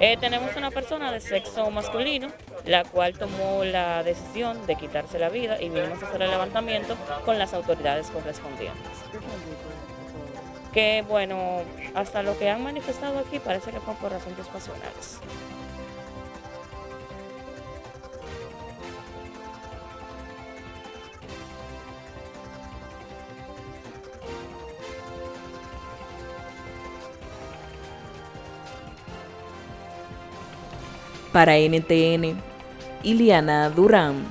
Eh, tenemos una persona de sexo masculino, la cual tomó la decisión de quitarse la vida y vinimos a hacer el levantamiento con las autoridades correspondientes. Que bueno, hasta lo que han manifestado aquí parece que fue por asuntos pasionales. Para NTN, Iliana Durán.